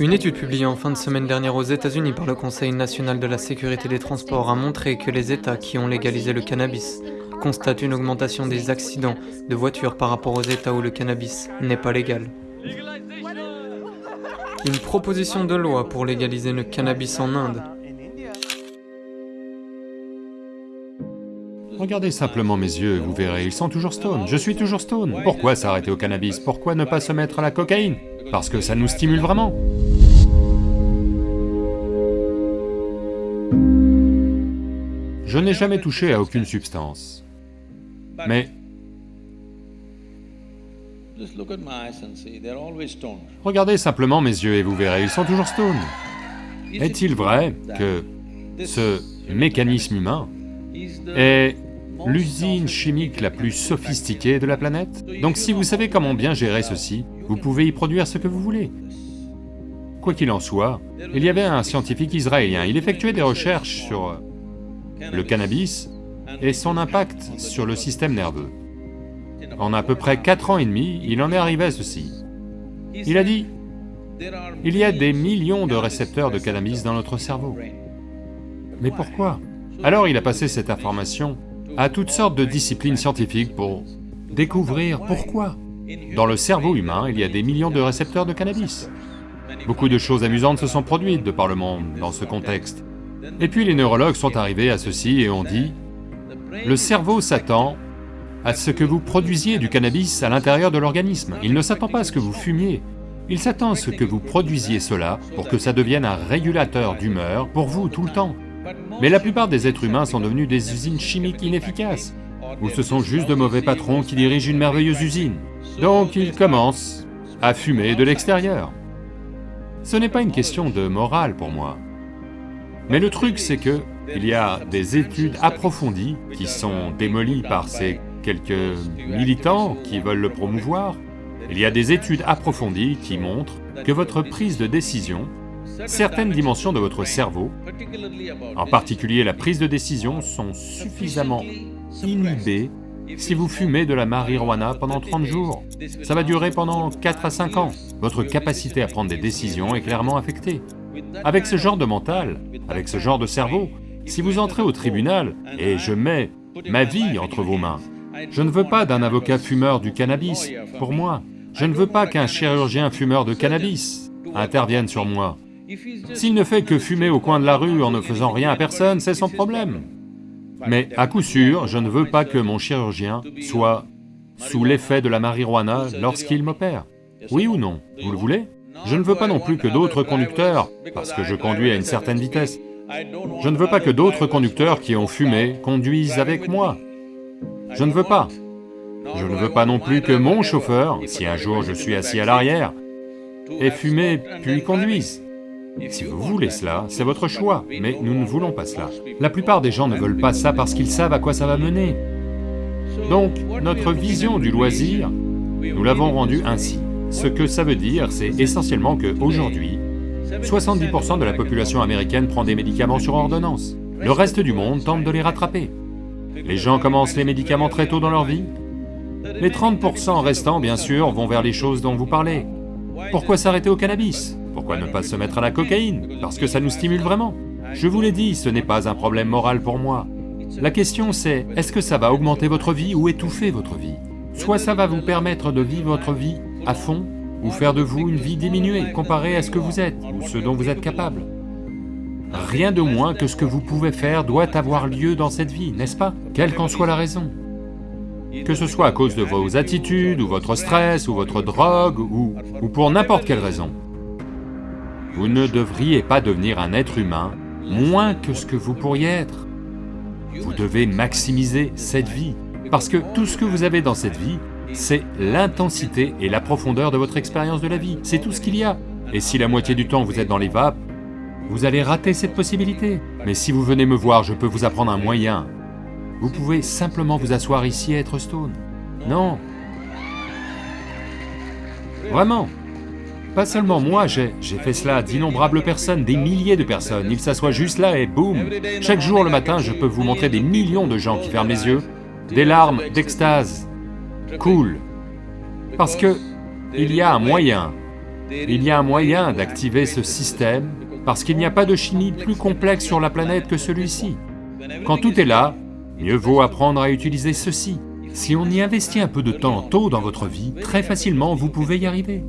Une étude publiée en fin de semaine dernière aux États-Unis par le Conseil national de la sécurité des transports a montré que les États qui ont légalisé le cannabis constatent une augmentation des accidents de voitures par rapport aux États où le cannabis n'est pas légal. Une proposition de loi pour légaliser le cannabis en Inde Regardez simplement mes yeux, vous verrez, ils sont toujours stone, je suis toujours stone. Pourquoi s'arrêter au cannabis? Pourquoi ne pas se mettre à la cocaïne? Parce que ça nous stimule vraiment. Je n'ai jamais touché à aucune substance. Mais... Regardez simplement mes yeux et vous verrez, ils sont toujours stone. Est-il vrai que ce mécanisme humain est l'usine chimique la plus sophistiquée de la planète. Donc si vous savez comment bien gérer ceci, vous pouvez y produire ce que vous voulez. Quoi qu'il en soit, il y avait un scientifique israélien, il effectuait des recherches sur le cannabis et son impact sur le système nerveux. En à peu près 4 ans et demi, il en est arrivé à ceci. Il a dit, il y a des millions de récepteurs de cannabis dans notre cerveau. Mais pourquoi? Alors il a passé cette information à toutes sortes de disciplines scientifiques pour découvrir pourquoi. Dans le cerveau humain, il y a des millions de récepteurs de cannabis. Beaucoup de choses amusantes se sont produites de par le monde dans ce contexte. Et puis les neurologues sont arrivés à ceci et ont dit, le cerveau s'attend à ce que vous produisiez du cannabis à l'intérieur de l'organisme. Il ne s'attend pas à ce que vous fumiez, il s'attend à ce que vous produisiez cela pour que ça devienne un régulateur d'humeur pour vous tout le temps. Mais la plupart des êtres humains sont devenus des usines chimiques inefficaces, ou ce sont juste de mauvais patrons qui dirigent une merveilleuse usine. Donc ils commencent à fumer de l'extérieur. Ce n'est pas une question de morale pour moi. Mais le truc c'est que il y a des études approfondies qui sont démolies par ces quelques militants qui veulent le promouvoir. Il y a des études approfondies qui montrent que votre prise de décision certaines dimensions de votre cerveau, en particulier la prise de décision, sont suffisamment inhibées si vous fumez de la marijuana pendant 30 jours. Ça va durer pendant 4 à 5 ans. Votre capacité à prendre des décisions est clairement affectée. Avec ce genre de mental, avec ce genre de cerveau, si vous entrez au tribunal, et je mets ma vie entre vos mains, je ne veux pas d'un avocat fumeur du cannabis pour moi, je ne veux pas qu'un chirurgien fumeur de cannabis intervienne sur moi. S'il ne fait que fumer au coin de la rue en ne faisant rien à personne, c'est son problème. Mais à coup sûr, je ne veux pas que mon chirurgien soit sous l'effet de la marijuana lorsqu'il m'opère. Oui ou non Vous le voulez? Je ne veux pas non plus que d'autres conducteurs, parce que je conduis à une certaine vitesse, je ne veux pas que d'autres conducteurs qui ont fumé conduisent avec moi. Je ne veux pas. Je ne veux pas non plus que mon chauffeur, si un jour je suis assis à l'arrière, ait fumé puis conduise. Si vous voulez cela, c'est votre choix, mais nous ne voulons pas cela. La plupart des gens ne veulent pas ça parce qu'ils savent à quoi ça va mener. Donc, notre vision du loisir, nous l'avons rendue ainsi. Ce que ça veut dire, c'est essentiellement qu'aujourd'hui, 70% de la population américaine prend des médicaments sur ordonnance. Le reste du monde tente de les rattraper. Les gens commencent les médicaments très tôt dans leur vie. Les 30% restants, bien sûr, vont vers les choses dont vous parlez. Pourquoi s'arrêter au cannabis? Pourquoi ne pas se mettre à la cocaïne? Parce que ça nous stimule vraiment. Je vous l'ai dit, ce n'est pas un problème moral pour moi. La question c'est, est-ce que ça va augmenter votre vie ou étouffer votre vie? Soit ça va vous permettre de vivre votre vie à fond, ou faire de vous une vie diminuée comparée à ce que vous êtes, ou ce dont vous êtes capable. Rien de moins que ce que vous pouvez faire doit avoir lieu dans cette vie, n'est-ce pas? Quelle qu'en soit la raison. Que ce soit à cause de vos attitudes, ou votre stress, ou votre drogue, ou, ou pour n'importe quelle raison. Vous ne devriez pas devenir un être humain moins que ce que vous pourriez être. Vous devez maximiser cette vie, parce que tout ce que vous avez dans cette vie, c'est l'intensité et la profondeur de votre expérience de la vie, c'est tout ce qu'il y a. Et si la moitié du temps vous êtes dans les vapes, vous allez rater cette possibilité. Mais si vous venez me voir, je peux vous apprendre un moyen. Vous pouvez simplement vous asseoir ici et être stone. Non. Vraiment. Pas seulement moi, j'ai fait cela à d'innombrables personnes, des milliers de personnes, ils s'assoient juste là et boum Chaque jour le matin, je peux vous montrer des millions de gens qui ferment les yeux, des larmes d'extase. Cool. Parce que il y a un moyen Il y a un moyen d'activer ce système, parce qu'il n'y a pas de chimie plus complexe sur la planète que celui-ci. Quand tout est là, mieux vaut apprendre à utiliser ceci. Si on y investit un peu de temps tôt dans votre vie, très facilement vous pouvez y arriver.